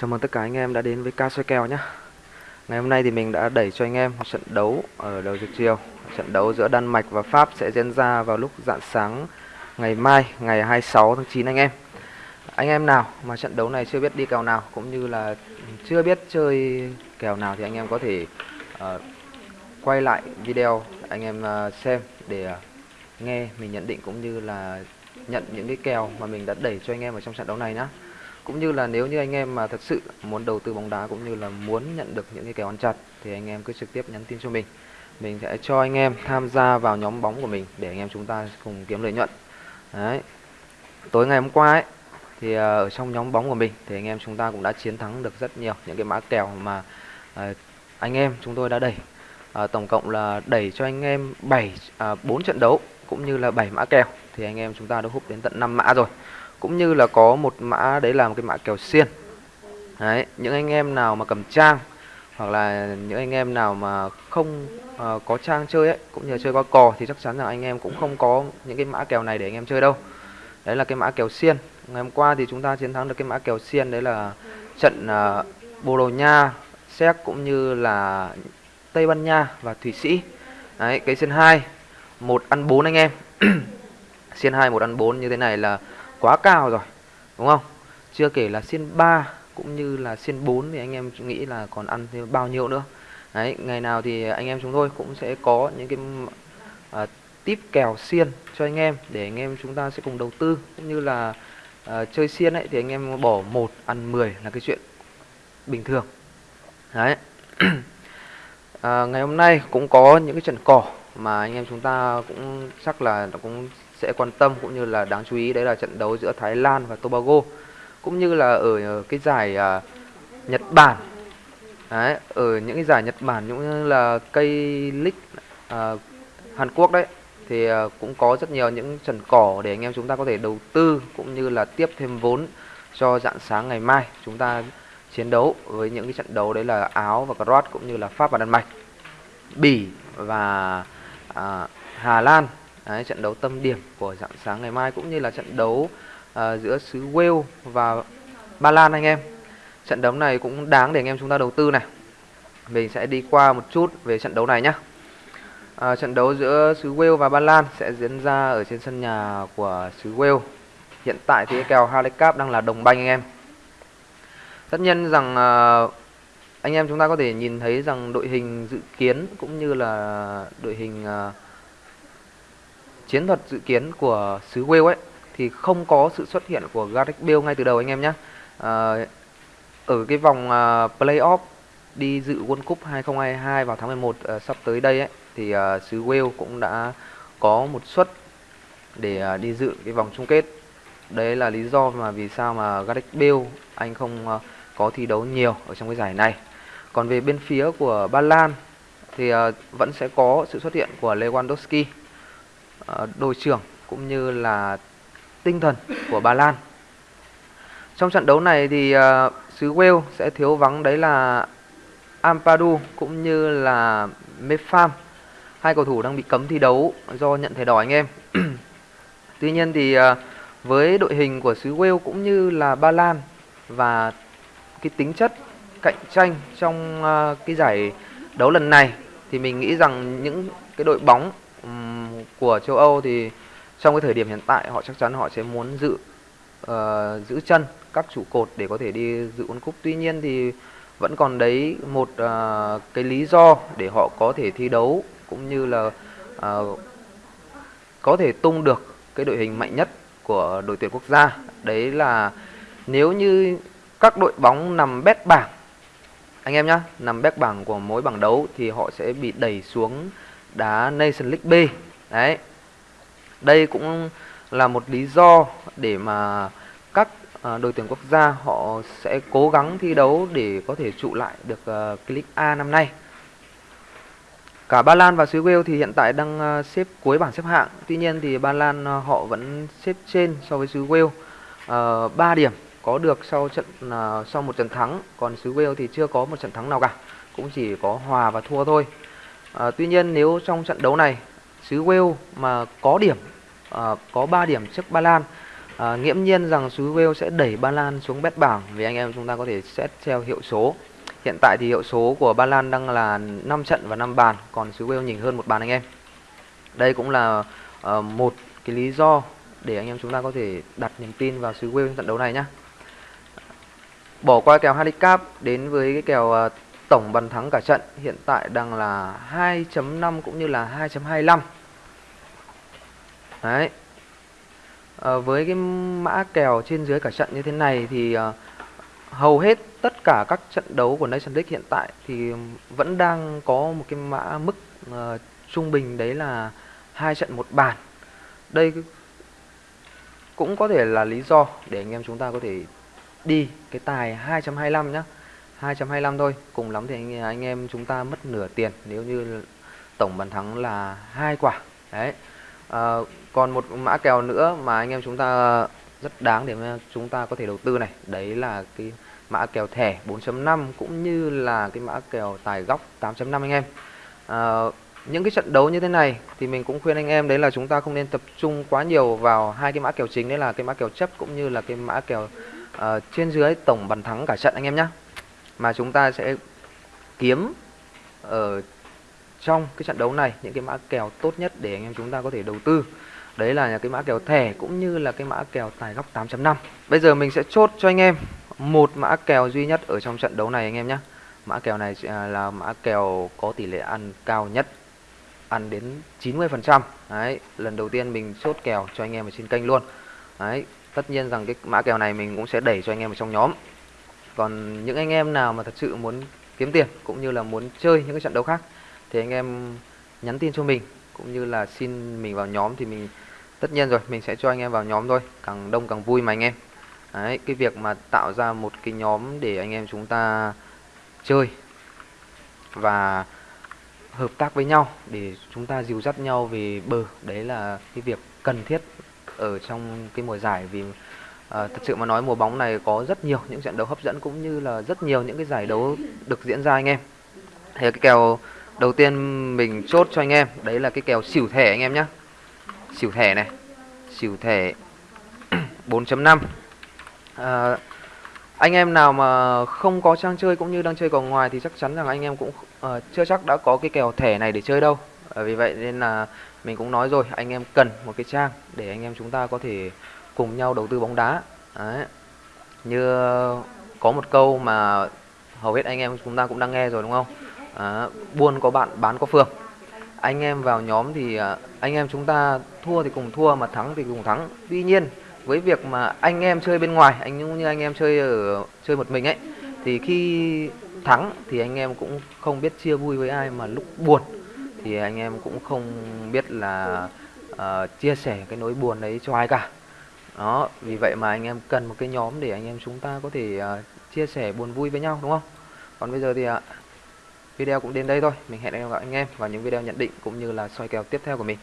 Chào mừng tất cả anh em đã đến với ca soi kèo nhé. Ngày hôm nay thì mình đã đẩy cho anh em một trận đấu ở đầu giờ chiều. Trận đấu giữa Đan Mạch và Pháp sẽ diễn ra vào lúc rạng sáng ngày mai, ngày 26 tháng 9 anh em. Anh em nào mà trận đấu này chưa biết đi kèo nào cũng như là chưa biết chơi kèo nào thì anh em có thể uh, quay lại video anh em uh, xem để uh, nghe mình nhận định cũng như là nhận những cái kèo mà mình đã đẩy cho anh em ở trong trận đấu này nhé cũng như là nếu như anh em mà thật sự muốn đầu tư bóng đá cũng như là muốn nhận được những cái kèo ăn chặt thì anh em cứ trực tiếp nhắn tin cho mình. Mình sẽ cho anh em tham gia vào nhóm bóng của mình để anh em chúng ta cùng kiếm lợi nhuận. Đấy. Tối ngày hôm qua ấy thì ờ, ở trong nhóm bóng của mình thì anh em chúng ta cũng đã chiến thắng được rất nhiều những cái mã kèo mà ờ, anh em chúng tôi đã đẩy. À, tổng cộng là đẩy cho anh em 7 à, 4 trận đấu cũng như là 7 mã kèo. Thì anh em chúng ta đã hút đến tận 5 mã rồi cũng như là có một mã đấy là một cái mã kèo xiên. Đấy những anh em nào mà cầm trang hoặc là những anh em nào mà không uh, có trang chơi ấy cũng như là chơi qua cò thì chắc chắn là anh em cũng không có những cái mã kèo này để anh em chơi đâu. Đấy là cái mã kèo xiên. Ngày hôm qua thì chúng ta chiến thắng được cái mã kèo xiên đấy là trận uh, Bồ Đào Nha Séc cũng như là Tây Ban Nha và Thụy Sĩ. Đấy cái xiên hai một ăn bốn anh em. Xiên hai một ăn bốn như thế này là quá cao rồi đúng không? Chưa kể là xiên 3 cũng như là xiên 4 thì anh em nghĩ là còn ăn thêm bao nhiêu nữa. Đấy ngày nào thì anh em chúng tôi cũng sẽ có những cái à, uh, tip kèo xiên cho anh em để anh em chúng ta sẽ cùng đầu tư. Cũng như là uh, chơi xiên ấy thì anh em bỏ một ăn 10 là cái chuyện bình thường. Đấy. À, ngày hôm nay cũng có những cái trận cỏ mà anh em chúng ta cũng chắc là cũng sẽ quan tâm cũng như là đáng chú ý đấy là trận đấu giữa Thái Lan và Tobago. Cũng như là ở ờ, cái giải uh, Nhật Bản. Đấy, ở những cái giải Nhật Bản cũng như là cây League uh, Hàn Quốc đấy thì uh, cũng có rất nhiều những trận cỏ để anh em chúng ta có thể đầu tư cũng như là tiếp thêm vốn cho dạng sáng ngày mai chúng ta chiến đấu với những cái trận đấu đấy là Áo và Croat cũng như là Pháp và Đan Mạch. Bỉ và à, Hà Lan Đấy, trận đấu tâm điểm của dạng sáng ngày mai cũng như là trận đấu uh, giữa xứ Wales và Ba Lan anh em. Trận đấu này cũng đáng để anh em chúng ta đầu tư này. Mình sẽ đi qua một chút về trận đấu này nhé. À, trận đấu giữa xứ Wales và Ba Lan sẽ diễn ra ở trên sân nhà của xứ Wales. Hiện tại thì kèo Handicap đang là đồng banh anh em. Tất nhiên rằng uh, anh em chúng ta có thể nhìn thấy rằng đội hình dự kiến cũng như là đội hình uh, chiến thuật dự kiến của xứ Wales ấy thì không có sự xuất hiện của Gareth Bale ngay từ đầu anh em nhé. À, ờ, ở cái vòng uh, playoff đi dự World Cup 2022 vào tháng 11 uh, ờ, sắp tới đây ấy thì uh, xứ Wales cũng đã có một suất để uh, đi dự cái vòng chung kết. Đấy là lý do mà vì sao mà Gareth Bale anh không uh, có thi đấu nhiều ở trong cái giải này. Còn về bên phía của Ba Lan thì uh, vẫn sẽ có sự xuất hiện của Lewandowski Ờ, đội trưởng cũng như là tinh thần của bà Lan. Trong trận đấu này thì uh, xứ Wales sẽ thiếu vắng đấy là Ampadu cũng như là Mepham. Hai cầu thủ đang bị cấm thi đấu do nhận thẻ đỏ anh em. Tuy nhiên thì uh, với đội hình của xứ Wales cũng như là Ba Lan và cái tính chất cạnh tranh trong uh, cái giải đấu lần này thì mình nghĩ rằng những cái đội bóng của châu Âu thì trong cái thời điểm hiện tại họ chắc chắn họ sẽ muốn giữ uh, giữ chân các trụ cột để có thể đi dự World Cup. Tuy nhiên thì vẫn còn đấy một uh, cái lý do để họ có thể thi đấu cũng như là uh, có thể tung được cái đội hình mạnh nhất của đội tuyển quốc gia. Đấy là nếu như các đội bóng nằm bét bảng anh em nhá, nằm bét bảng của mỗi bảng đấu thì họ sẽ bị đẩy xuống đá Nation League B đấy. Đây cũng là một lý do để mà các à, đội tuyển quốc gia họ sẽ cố gắng thi đấu để có thể trụ lại được à, click A năm nay. Cả Ba Lan và xứ Wales thì hiện tại đang à, xếp cuối bảng xếp hạng. Tuy nhiên thì Ba Lan họ vẫn xếp trên so với xứ Wales. Ờ, uh, 3 điểm có được sau trận uh, sau một trận thắng. Còn xứ Wales thì chưa có một trận thắng nào cả. Cũng chỉ có hòa và thua thôi. À, tuy nhiên nếu trong trận đấu này xứ Wales mà có điểm à, có 3 điểm trước Ba Lan. À, nghiễm nhiên rằng xứ Wales sẽ đẩy ba lan xuống bét bảng vì anh em chúng ta có thể xét theo hiệu số. Hiện tại thì hiệu số của ba lan đang là 5 trận và 5 bàn còn xứ Wales nhỉnh hơn một bàn anh em. Đây cũng là uh, một cái lý do để anh em chúng ta có thể đặt niềm tin vào xứ Wales trận đấu này nhá. Bỏ qua kèo handicap đến với cái kèo uh, tổng bàn thắng cả trận hiện tại đang là 2.5 cũng như là 2.25 đấy. À, với cái mã kèo trên dưới cả trận như thế này thì à, hầu hết tất cả các trận đấu của Nation League hiện tại thì vẫn đang có một cái mã mức à, trung bình đấy là hai trận một bàn. Đây cũng có thể là lý do để anh em chúng ta có thể đi cái tài 2.25 nhá. 225 thôi. Cùng lắm thì anh, anh em chúng ta mất nửa tiền. Nếu như tổng bàn thắng là hai quả. Đấy. À, còn một mã kèo nữa mà anh em chúng ta rất đáng để chúng ta có thể đầu tư này. Đấy là cái mã kèo thẻ 4.5 cũng như là cái mã kèo tài góc 8.5 anh em. À, những cái trận đấu như thế này thì mình cũng khuyên anh em đấy là chúng ta không nên tập trung quá nhiều vào hai cái mã kèo chính. Đấy là cái mã kèo chấp cũng như là cái mã kèo uh, trên dưới tổng bàn thắng cả trận anh em nhé mà chúng ta sẽ kiếm ở trong cái trận đấu này những cái mã kèo tốt nhất để anh em chúng ta có thể đầu tư. Đấy là cái mã kèo thẻ cũng như là cái mã kèo tài góc 8.5 bây giờ mình sẽ chốt cho anh em một mã kèo duy nhất ở trong trận đấu này anh em nhé. Mã kèo này à, là mã kèo có tỷ lệ ăn cao nhất, ăn đến 90% đấy, lần đầu tiên mình chốt kèo cho anh em ở trên kênh luôn. Đấy, tất nhiên rằng cái mã kèo này mình cũng sẽ đẩy cho anh em ở trong nhóm còn những anh em nào mà thật sự muốn kiếm tiền cũng như là muốn chơi những cái trận đấu khác thì anh em nhắn tin cho mình, cũng như là xin mình vào nhóm thì mình tất nhiên rồi, mình sẽ cho anh em vào nhóm thôi, càng đông càng vui mà anh em. Đấy, cái việc mà tạo ra một cái nhóm để anh em chúng ta chơi và hợp tác với nhau, để chúng ta dìu dắt nhau về bờ, đấy là cái việc cần thiết ở trong cái mùa giải vì À, thật sự mà nói mùa bóng này có rất nhiều những trận đấu hấp dẫn cũng như là rất nhiều những cái giải đấu được diễn ra anh em. Thì cái kèo đầu tiên mình chốt cho anh em đấy là cái kèo xỉu thẻ anh em nhé. Xỉu thẻ này, xỉu thẻ 4.5. À, ờ, anh em nào mà không có trang chơi cũng như đang chơi còn ngoài thì chắc chắn rằng anh em cũng uh, chưa chắc đã có cái kèo thẻ này để chơi đâu. À, vì vậy nên là mình cũng nói rồi anh em cần một cái trang để anh em chúng ta có thể cùng nhau đầu tư bóng đá. Đấy. như có một câu mà hầu hết anh em chúng ta cũng đang nghe rồi đúng không? À, buôn có bạn bán có phường. Anh em vào nhóm thì ờ, anh em chúng ta thua thì cùng thua mà thắng thì cùng thắng. Tuy nhiên với việc mà anh em chơi bên ngoài anh cũng như anh em chơi ở chơi một mình ấy thì khi thắng thì anh em cũng không biết chia vui với ai mà lúc buồn thì anh em cũng không biết là uh, chia sẻ cái nỗi buồn đấy cho ai cả đó vì vậy mà anh em cần một cái nhóm để anh em chúng ta có thể uh, chia sẻ buồn vui với nhau đúng không? Còn bây giờ thì uh, video cũng đến đây thôi. Mình hẹn gặp anh em vào những video nhận định cũng như là soi kèo tiếp theo của mình.